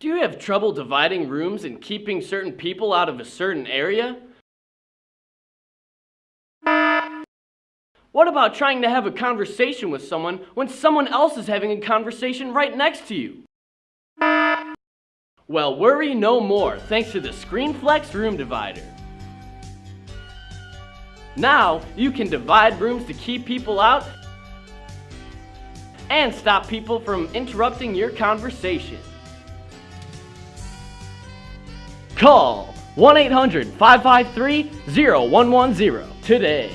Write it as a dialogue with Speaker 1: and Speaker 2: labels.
Speaker 1: Do you have trouble dividing rooms and keeping certain people out of a certain area? What about trying to have a conversation with someone when someone else is having a conversation right next to you? Well, worry no more thanks to the ScreenFlex Room Divider. Now, you can divide rooms to keep people out and stop people from interrupting your conversation. Call 1-800-553-0110 today.